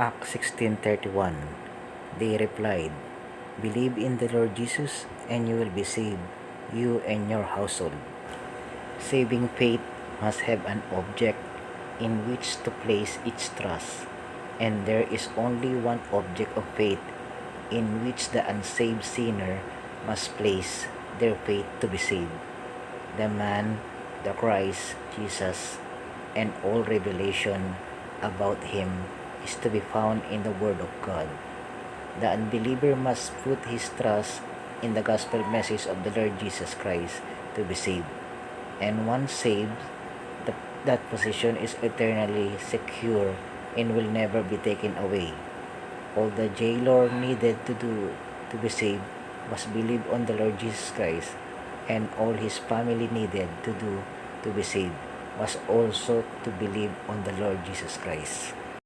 Acts 16.31 They replied, Believe in the Lord Jesus and you will be saved, you and your household. Saving faith must have an object in which to place its trust, and there is only one object of faith in which the unsaved sinner must place their faith to be saved. The man, the Christ, Jesus, and all revelation about him is to be found in the Word of God. The unbeliever must put his trust in the gospel message of the Lord Jesus Christ to be saved. And once saved, the, that position is eternally secure and will never be taken away. All the jailer needed to do to be saved was believe on the Lord Jesus Christ, and all his family needed to do to be saved was also to believe on the Lord Jesus Christ.